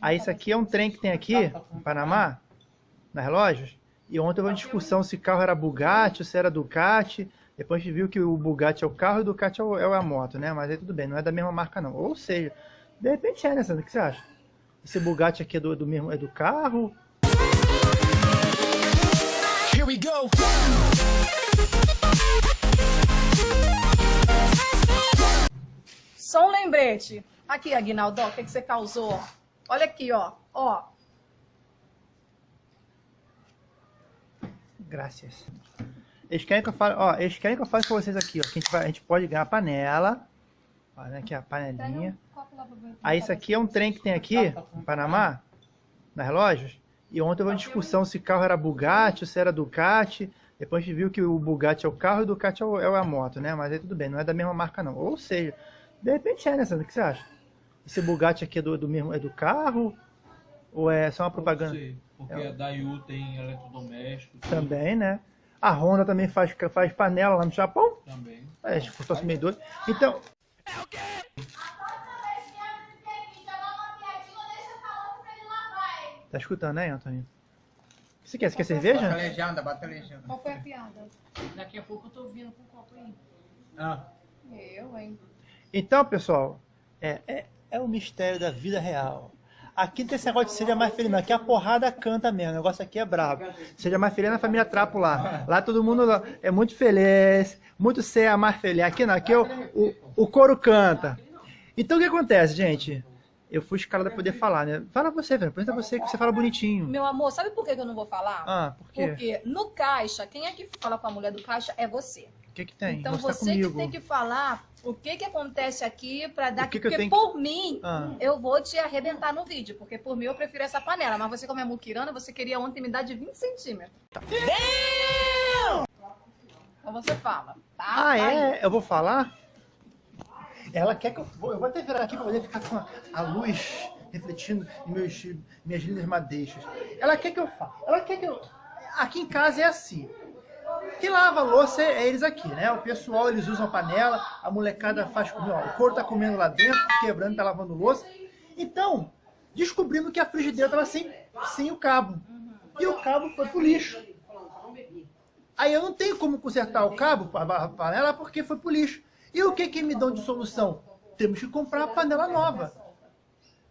Aí isso aqui é um trem que tem aqui, no Panamá, na relógios. E ontem houve uma discussão se carro era Bugatti ou se era Ducati. Depois a gente viu que o Bugatti é o carro e o Ducati é, o, é a moto, né? Mas aí tudo bem, não é da mesma marca não. Ou seja, de repente é, né, Sandra? O que você acha? Esse Bugatti aqui é do, do mesmo, é do carro? Here we go! Só um lembrete. Aqui, Aguinaldo, o que, que você causou? Olha aqui, ó. Ó. Graças. Eles querem que eu fale, ó, eles querem que eu fale com vocês aqui, ó, que a gente, vai, a gente pode ganhar panela. Olha aqui a panelinha. Aí isso aqui é um trem que tem aqui, no Panamá, na relógios. E ontem houve uma discussão se carro era Bugatti ou se era Ducati. Depois a gente viu que o Bugatti é o carro e o Ducati é, o, é a moto, né? Mas aí tudo bem, não é da mesma marca não. Ou seja, de repente é, né, Sandra? O que você acha? Esse Bugatti aqui é do, do mesmo, é do carro? Ou é só uma propaganda? Sei, porque é. a Daewoo tem eletrodomésticos. Também, né? A Honda também faz, faz panela lá no Japão. Também. É, se fosse meio doido. Então... É o quê? Tá escutando, né, Antônio? O que você quer? Você quer cerveja? Bota legenda, bota legenda. Qual foi a piada? Daqui a pouco eu tô vindo com o copo aí. Ah. Eu, hein? Então, pessoal, é, é, é o mistério da vida real. Aqui tem esse negócio de seja mais feliz, não. Aqui a porrada canta mesmo. O negócio aqui é brabo. Seja mais feliz na família Trapo lá. Lá todo mundo é muito feliz, muito ser mais feliz. Aqui não, aqui o, o, o coro canta. Então o que acontece, gente? Eu fui escalada pra poder falar, né? Fala você, velho. Apresenta você que você fala bonitinho. Meu amor, sabe por que eu não vou falar? Ah, por quê? Porque no caixa, quem é que fala com a mulher do caixa é você. O que que tem? Então você comigo. que tem que falar o que que acontece aqui pra dar... O que que eu porque tenho por mim, Ah. eu vou te arrebentar no vídeo. Porque por mim eu prefiro essa panela. Mas você como é muquirana, você queria ontem me dar de 20 centímetros. Então você fala, tá? Ah, Aí. é? Eu vou falar? Ela quer que eu... vou- Eu vou até virar aqui pra poder ficar com a, a luz refletindo em meus, minhas lindas madeixas. Ela quer que eu fale. Ela quer que eu... Aqui em casa é assim. Quem lava a louça é eles aqui, né? O pessoal, eles usam a panela, a molecada faz comida, ó, o couro tá comendo lá dentro, quebrando, tá lavando louça. Então, descobrimos que a frigideira tava sem, sem o cabo. E o cabo foi pro lixo. Aí eu não tenho como consertar o cabo, a panela, porque foi pro lixo. E o que que me dão de solução? Temos que comprar a panela nova.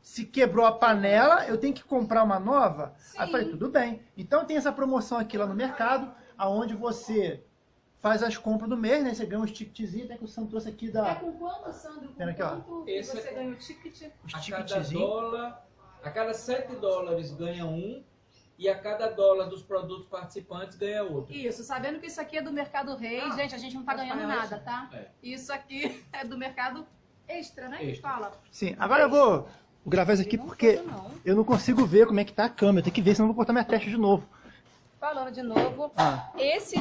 Se quebrou a panela, eu tenho que comprar uma nova? Aí eu falei, tudo bem. Então tem essa promoção aqui lá no mercado, aonde você faz as compras do mês, né? Você ganha uns ticketzinhos, até que o Sam trouxe aqui É da... com quanto, Sandro? Com Pera aqui, ó. Esse você é- ganha o ticket? Os A cada dólar, a cada 7 dólares ganha um e a cada dólar dos produtos participantes ganha outro. Isso, sabendo que isso aqui é do Mercado Rei, gente, a gente não tá ganhando nada, tá? É. Isso aqui é do mercado extra, né? Que Extra. fala. Sim, agora eu vou gravar isso aqui Não porque não. eu não consigo ver como é que tá a câmera. Eu tenho que ver, senão eu vou botar minha testa de novo. Falando de novo, Ah. esse.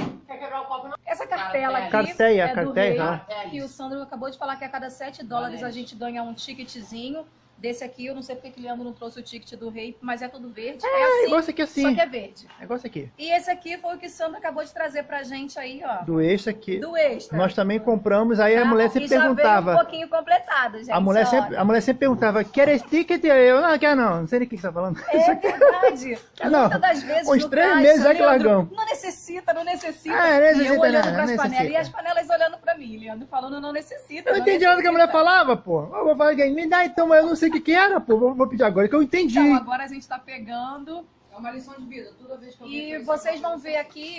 Essa cartela aqui. Carteia, é do carteia, rei, Que o Sandro acabou de falar que a cada 7 dólares a gente ganha um ticketzinho. Desse aqui, eu não sei porque que o Leandro não trouxe o ticket do rei, mas é tudo verde. É, É assim, igual esse aqui assim. só que é verde. É igual esse aqui. E esse aqui foi o que o Sandro acabou de trazer pra gente aí, ó. Do extra aqui. Do extra. Nós também compramos, aí a tá? mulher sempre e perguntava. um pouquinho completado, gente. A mulher, sempre, a mulher sempre perguntava, quer esse ticket? Eu, não, quer não. Não sei nem o que você tá falando. É verdade. Não, Muitas das vezes uns três caixa, meses já que largamos. Não necessita, não necessita. Ah, e necessita eu olhando não, pras não panelas. E as panelas olhando pra mim, Leandro, falando não necessita. Eu não entendi nada que a mulher falava, pô. Eu vou falar, me dá então, mas eu não sei o que que era, pô. Vou, vou pedir agora que eu entendi. Então, agora a gente tá pegando. É uma lição de vida. Toda vez que eu E vocês vão ver aqui,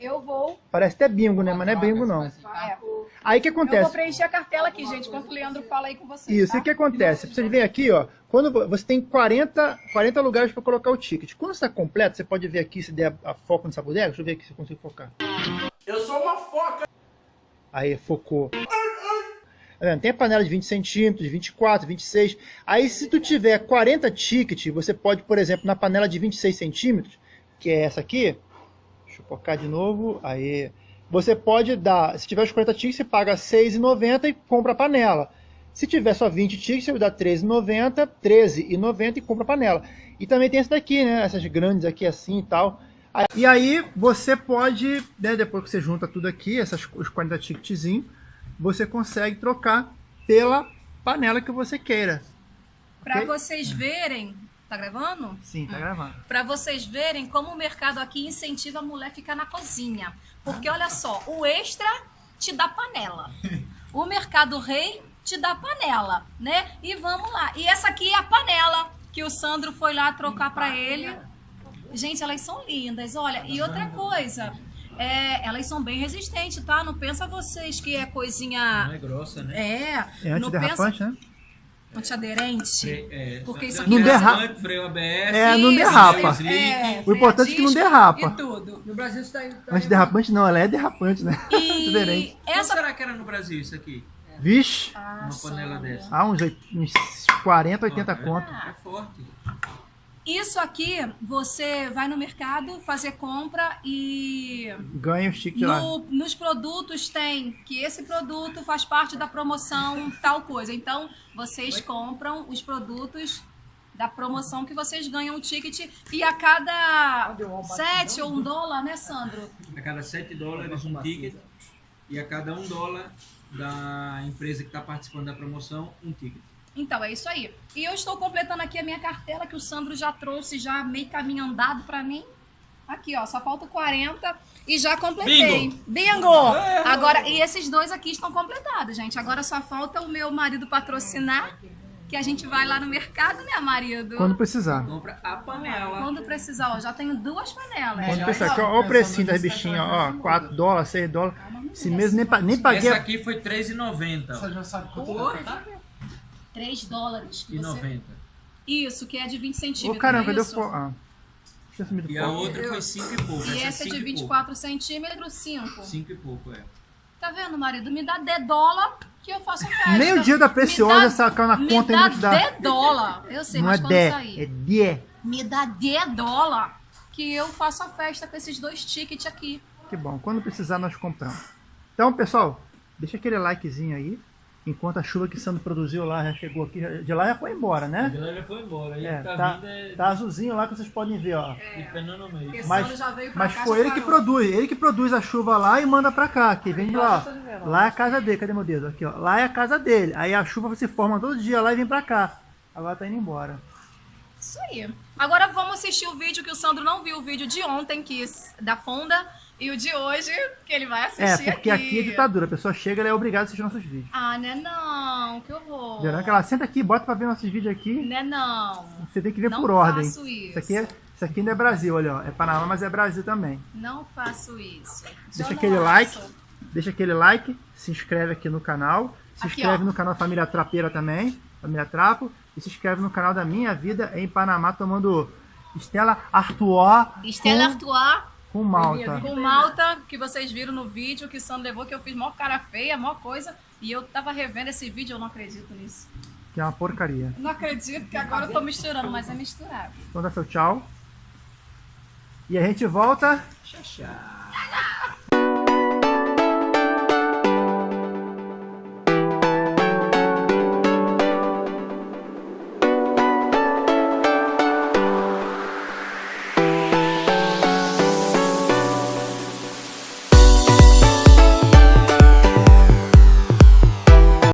eu vou. Parece até bingo, né? Mas não é bingo, não. É, Aí o que eu vou acontece? preencher a cartela aqui, gente, enquanto o Leandro fala aí com vocês. Isso, tá? e o que acontece? Vocês veem aqui, ó, quando vo- você tem 40, 40 lugares para colocar o ticket. Quando está completo, você pode ver aqui se der a, a foco nessa bodega. Deixa eu ver aqui se eu consigo focar. Eu sou uma foca! Aí, focou. Tá? Tem a panela de 20 centímetros, de 24, 26. Aí, se tu tiver 40 tickets, você pode, por exemplo, na panela de 26 centímetros, que é essa aqui, deixa eu focar de novo, aí, você pode dar, se tiver os 40 tickets, você paga R$ 6,90 e compra a panela. Se tiver só 20 tickets, você dá R$ 13,90, R$ 13,90 e compra a panela. E também tem essa daqui, né, essas grandes aqui assim e tal. E aí você pode, né, depois que você junta tudo aqui, essas, os 40 ticketzinhos, você consegue trocar pela panela que você queira. Pra Ok? vocês verem. Tá gravando? Sim, tá gravando. Pra vocês verem como o mercado aqui incentiva a mulher a ficar na cozinha. Porque olha só, o extra te dá panela. O mercado rei te dá panela, né? E vamos lá. E essa aqui é a panela que o Sandro foi lá trocar pra ele. Gente, elas são lindas, olha. E outra coisa, é, elas são bem resistentes, tá? Não pensa vocês que é coisinha. Não é grossa, né? É, É não pensa antiderrapante, né? antiaderente. Fre- é, Porque isso Não aqui derrapa. Freio, freio ABS. É, não derrapa. isso, é, O importante é que não derrapa. E tudo. No Brasil isso tá, tá Antiderrapante não, ela é derrapante, né? Antiaderente. E Quanto essa será que era no Brasil isso aqui? Vixe, Ah, Uma panela dessa. há uns, uns 40, 80 Ó, é- conto. É forte. Isso aqui, você vai no mercado fazer compra e Ganha o stick de lá. no- nos produtos tem que esse produto faz parte da promoção tal coisa. Então, vocês compram os produtos da promoção que vocês ganham o ticket e a cada sete ou um dólar, né, Sandro? A cada 7 dólares um ticket. E a cada 1 dólar da empresa que está participando da promoção, um ticket. Então, é isso aí. E eu estou completando aqui a minha cartela que o Sandro já trouxe, já meio caminho andado pra mim. Aqui, ó, só falta 40 e já completei. Bingo! Agora, e esses dois aqui estão completados, gente. Agora só falta o meu marido patrocinar, que a gente vai lá no mercado, né, marido? Quando precisar. Compra a panela. Quando precisar, ó, já tenho duas panelas. Quando já precisar. Aqui, ó, ó o precinho das bichinhas, tá ó. 4 dólares, 6 dólares. Esse mês nem, nem paguei. Essa aqui foi R$3,90. Você já sabe quanto Porra. tá? 3 dólares. que E você- 90. Isso, que é de 20 centímetros. Ô caramba, não é isso? fo... Ah. E a outra foi 5 e pouco. E é essa é de cinco e 24 centímetros, 5. pouco. 5 e pouco, é. Tá vendo, marido? Me dá D dólar que eu faço festa. Nem o dia da Preciosa Me sacou na conta e Me não dá te dá. D dólar. Eu sei, Não mas é quando D, sair. é D. Me dá D dólar que eu faço a festa com esses dois tickets aqui. Que bom. Quando precisar, nós compramos. Então, pessoal, deixa aquele likezinho aí. Enquanto a chuva que Sandro produziu lá já chegou aqui. já- De lá já foi embora, né? Ela já foi embora. Aí É, tá, tá, é tá azulzinho lá que vocês podem ver, ó. de pena no meio. Esse Mas- ano já veio pra Mas foi ele que parou. produz, ele que produz a chuva lá e manda pra cá, que vem de lá. ó. Lá é a casa dele, cadê meu dedo? Aqui, ó. Lá é a casa dele. Aí a chuva se forma todo dia lá e vem pra cá. Agora tá indo embora. Isso aí. Agora vamos assistir o vídeo que o Sandro não viu, o vídeo de ontem, que da Fonda, e o de hoje, que ele vai É, assistir porque aqui é ditadura. A pessoa chega e é obrigada a assistir nossos vídeos. Ah, né não, que horror. Verão que ela senta aqui, bota pra ver nossos vídeos aqui. Né não. Você tem que ver Não por ordem. faço isso. Isso aqui, é, isso aqui ainda é Brasil, olha, ó. É Panamá, mas é Brasil também. Não faço isso. Deixa Eu aquele não like. faço. Deixa aquele like, se inscreve aqui no canal. Se Aqui, inscreve ó. no canal Família Trapeira também, Família Trapo. E se inscreve no canal da Minha Vida em Panamá, tomando Estela Artois Estela com, Artois com Malta. com malta, que vocês viram no vídeo que o Sandro levou, que eu fiz mó cara feia, mó coisa. E eu tava revendo esse vídeo, eu não acredito nisso. Que é uma porcaria. Não acredito que agora eu tô misturando, mas é misturável. Então dá seu tchau. E a gente volta Tchau, tchau.